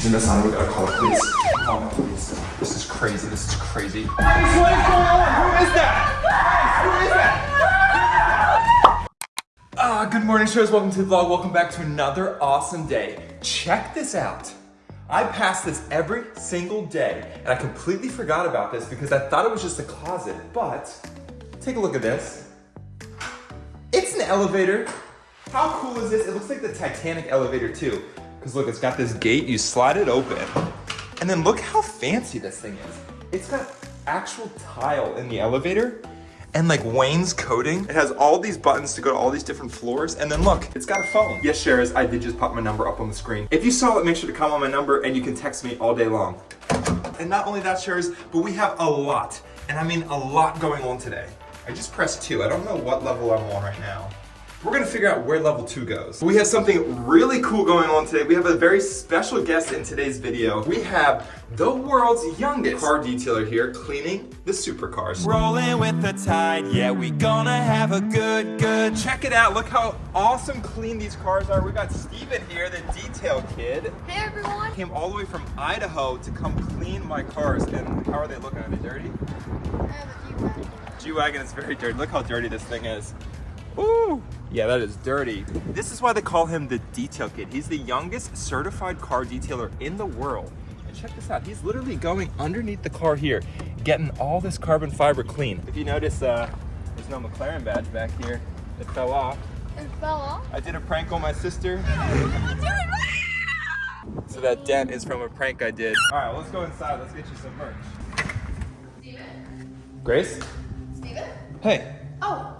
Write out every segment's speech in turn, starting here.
He's in the gotta call police. Call the police. This is crazy. This is crazy. What is going on? Who is that? Who is that? Ah, good morning, shows. Welcome to the vlog. Welcome back to another awesome day. Check this out. I pass this every single day, and I completely forgot about this because I thought it was just a closet, but take a look at this. It's an elevator. How cool is this? It looks like the Titanic elevator too. Because look, it's got this gate, you slide it open. And then look how fancy this thing is. It's got actual tile in the elevator and like Wayne's. It has all these buttons to go to all these different floors. And then look, it's got a phone. Yes, Shares, I did just pop my number up on the screen. If you saw it, make sure to comment on my number and you can text me all day long. And not only that, Shares, but we have a lot, and I mean a lot going on today. I just pressed two. I don't know what level I'm on right now. We're gonna figure out where level two goes. We have something really cool going on today. We have a very special guest in today's video. We have the world's youngest car detailer here cleaning the supercars. Rolling with the tide, yeah, we gonna have a good, good. Check it out, look how awesome clean these cars are. We got Steven here, the detail kid. Hey everyone! Came all the way from Idaho to come clean my cars. And how are they looking? Are they dirty? I have a G-Wagon. G-Wagon is very dirty. Look how dirty this thing is. Ooh. Yeah, that is dirty. This is why they call him the detail kid. He's the youngest certified car detailer in the world. And check this out, he's literally going underneath the car here, getting all this carbon fiber clean. If you notice, uh, there's no McLaren badge back here. It fell off. It fell off. I did a prank on my sister. So that dent is from a prank I did. All right, let's go inside. Let's get you some merch. Steven? Grace? Steven? Hey. Oh, hey.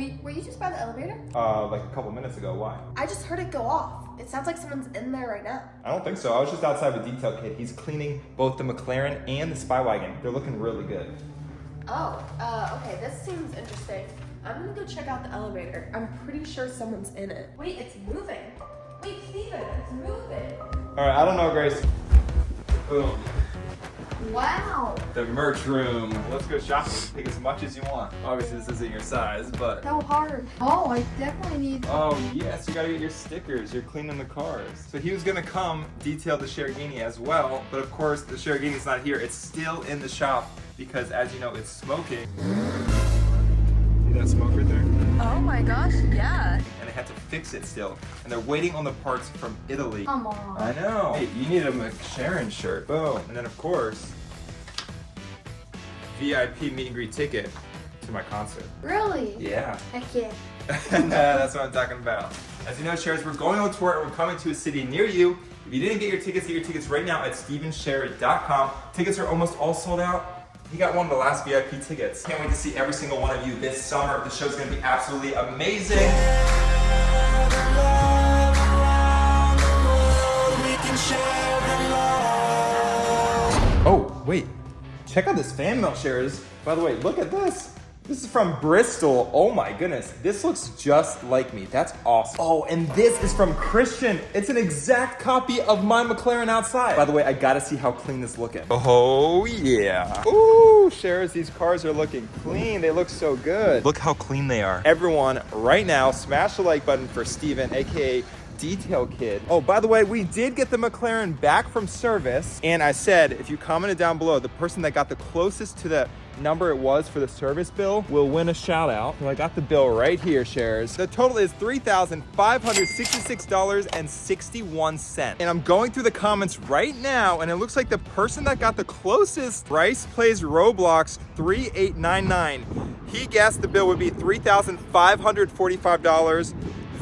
Were you, were you just by the elevator? Uh, like a couple minutes ago, why? I just heard it go off. It sounds like someone's in there right now. I don't think so. I was just outside with Detail Kid. He's cleaning both the McLaren and the Spy Wagon. They're looking really good. Oh, uh, okay, this seems interesting. I'm gonna go check out the elevator. I'm pretty sure someone's in it. Wait, it's moving. Wait, Steven, it's moving. All right, I don't know, Grace. Boom. Wow. The merch room. Let's go shopping. Take as much as you want. Obviously, this isn't your size, but. So hard. Oh, I definitely need. Oh, yes, you gotta get your stickers. You're cleaning the cars. So he was gonna come detail the Sherigini as well, but of course, the Sherigini's not here. It's still in the shop because, as you know, it's smoking. See that smoke right there? Oh my gosh, yeah. and they had to fix it still. And they're waiting on the parts from Italy. Come on. I know. Hey, you need a McSharon shirt. Boom. And then of course, VIP meet and greet ticket to my concert. Really? Yeah. Heck yeah. that's what I'm talking about. As you know, Shares, we're going on tour and we're coming to a city near you. If you didn't get your tickets, get your tickets right now at stevensharer.com. Tickets are almost all sold out. He got one of the last VIP tickets. Can't wait to see every single one of you this summer. The show's gonna be absolutely amazing. Oh, wait. Check out this fan mail shares. By the way, look at this. This is from Bristol. Oh my goodness. This looks just like me. That's awesome. Oh, and this is from Christian. It's an exact copy of my McLaren outside. By the way, I gotta see how clean this looking. Oh yeah. Ooh, shares, these cars are looking clean. They look so good. Look how clean they are. Everyone, right now, smash the like button for Steven, AKA detail kid. Oh, by the way, we did get the McLaren back from service. And I said, if you commented down below, the person that got the closest to the number it was for the service bill will win a shout out. So I got the bill right here, shares. The total is $3,566.61. And I'm going through the comments right now, and it looks like the person that got the closest Bryce plays Roblox 3899. He guessed the bill would be $3,545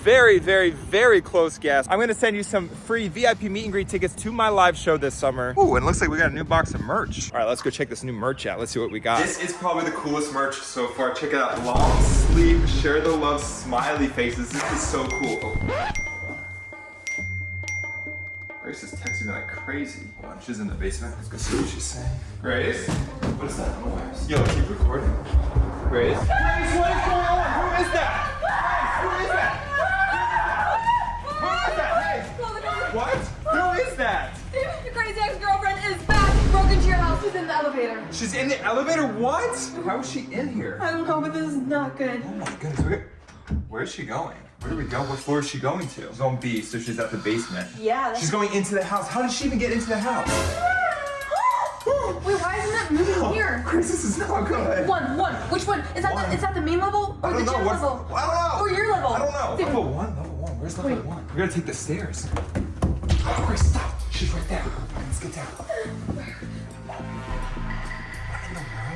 very, very, very close guess. I'm gonna send you some free VIP meet and greet tickets to my live show this summer. Ooh, and it looks like we got a new box of merch. All right, let's go check this new merch out. Let's see what we got. This is probably the coolest merch so far. Check it out, long sleeve, share the love, smiley faces. This is so cool. Oh. Grace is texting me like crazy. Hold on, she's in the basement. Let's go see what she's saying. Grace? What is that noise? Yo, keep recording. Grace? Grace, what is going on? Who is that? The elevator. She's in the elevator? What? How is she in here? I don't know, but this is not good. Oh my goodness. Where, where's she going? Where do we go? What floor is she going to? She's on B, so she's at the basement. Yeah. She's going into the house. How did she even get into the house? Wait, why isn't that moving oh, here? Chris, this is not good. One, one. Which one? Is that One. the is that the mean level or I the don't know. gym What's, level? I don't know. Or your level? I don't know. Dude. Level one, level one. Where's level Wait. one? We gotta take the stairs. Oh, Chris, stop. She's right there. Let's get down.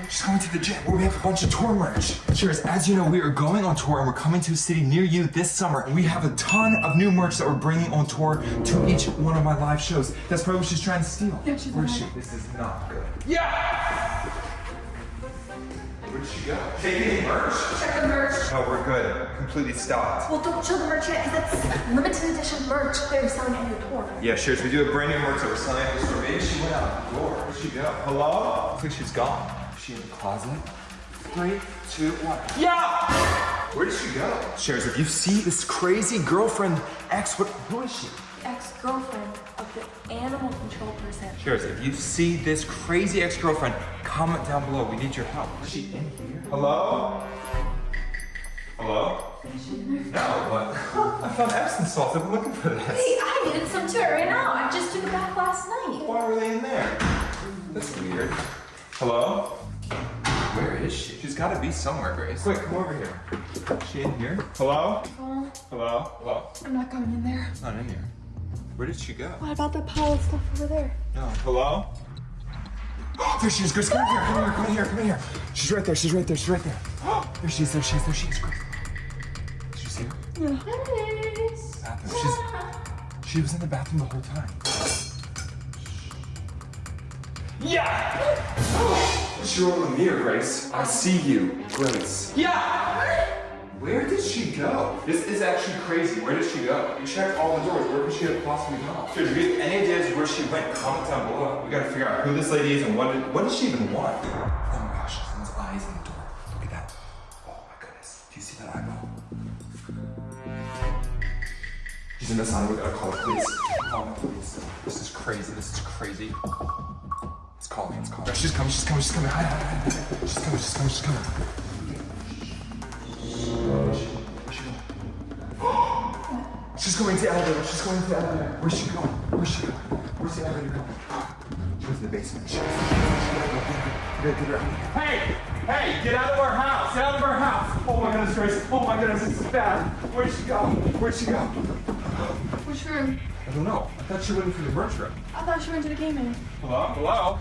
She's going to the gym where we have a bunch of tour merch. Cheers, as you know, we are going on tour and we're coming to a city near you this summer. And we have a ton of new merch that we're bringing on tour to each one of my live shows. That's probably what she's trying to steal. Yeah, she's Where is she? This is not good. Yeah! Where did she go? Taking any merch? Check the merch. No, we're good. Completely stopped. Well, don't show the merch yet, because that's limited edition merch they're selling at your tour. Yeah, sure. We do a brand new merch that we're selling at the store. Maybe she went out the door. Where'd she go? Hello? Looks like she's gone. Is she in the closet? Three, two, one. Yeah! Where did she go? Shares, if you see this crazy girlfriend ex, what, who is she? Ex-girlfriend of the animal control person. Shares, if you see this crazy ex-girlfriend, comment down below. We need your help. Is she in here? Hello? Hello? No, but I found Epsom salts. I've been looking for this. Hey, I needed some too right now. I just took it back last night. Why were they in there? That's weird. Hello? Where is she? She's gotta be somewhere, Grace. Quick, come over here. Is she in here? Hello? Oh, Hello? Hello? I'm not going in there. It's not in here. Where did she go? What about that pile of stuff over there? No. Hello? Oh, there she is, Grace. Come here, come here, come here, come here. She's right there, she's right there, she's right there. Oh, there she is, there she is, there she is, Grace. Did you see her? Bathroom. She's, she was in the bathroom the whole time. Yeah! It's your own mirror, Grace. I see you, Grace. Yeah! Where did she go? This is actually crazy. Where did she go? We checked all the doors. Where could she have possibly gone? Dude, if you have any ideas where she went, comment down below. We gotta figure out who this lady is and what did, what does she even want? Oh my gosh, someone's eyes in the door. Look at that. Oh my goodness. Do you see that eyeball? She's in the sign. We gotta call the police. Call the police. This is crazy. This is crazy. Let's call her. Let's call her. She's coming. She's coming. She's coming. Hide, hide, hide, hide. She's coming. She's coming. She's coming. Where's she? Where's she going? She's going to the elevator. She's going to the elevator. Where's she going? Where's she going? Where's the elevator going? She goes to the basement. She goes to the basement. We gotta get her out of here. Hey! Hey! Get out of our house! Get out of our house! Oh my goodness, Grace! Oh my goodness, this is bad! Where'd she go? Where'd she go? Which room? I don't know. I thought she went into the merch room. I thought she went to the gaming. Hello? Hello?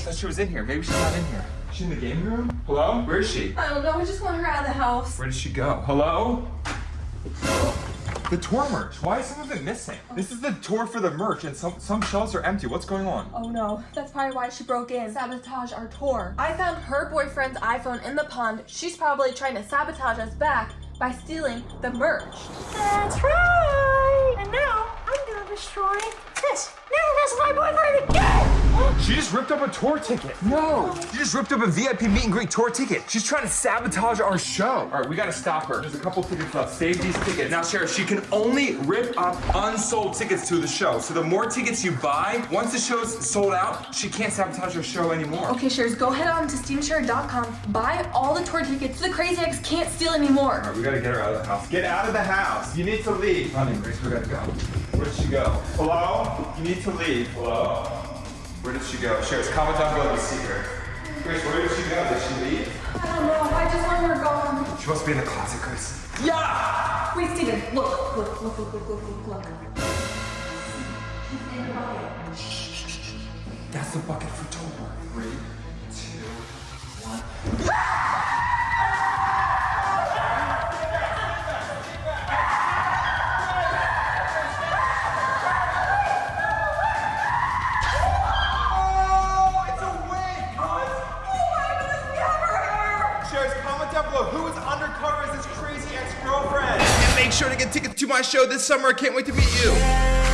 I thought she was in here. Maybe she's not in here. Is she in the game room? Hello? Where is she? I don't know. I just want her out of the house. Where did she go? Hello? The tour merch. Why is some of it missing? This is the tour for the merch, and some some shelves are empty. What's going on? Oh no, that's probably why she broke in. Sabotage our tour. I found her boyfriend's iPhone in the pond. She's probably trying to sabotage us back by stealing the merch. That's right. And now I'm gonna destroy this. Now that's my boyfriend again. She just ripped up a tour ticket. No. She just ripped up a VIP meet and greet tour ticket. She's trying to sabotage our show. All right, we gotta stop her. There's a couple tickets left. Save these tickets. Now, Sheriff, she can only rip up unsold tickets to the show. So the more tickets you buy, once the show's sold out, she can't sabotage our show anymore. Okay, Shares, go head on to steamshare.com, buy all the tour tickets so the Crazy Ex can't steal anymore. All right, we gotta get her out of the house. Get out of the house! You need to leave! Honey, Grace, we gotta go. Where did she go? Hello? You need to leave. Hello? Where did she go? Sure, it's comment down below to see her. Chris, where did she go? Did she leave? I don't know. I just want her gone. She must be in the closet, Chris. Yeah! Wait, Steven. Look, look, look, look, look, look, look, She's in the bucket. Shh, shh, shh. That's the bucket for Tober. Three, two, one. Ah! Sure to get tickets to my show this summer. I can't wait to meet you.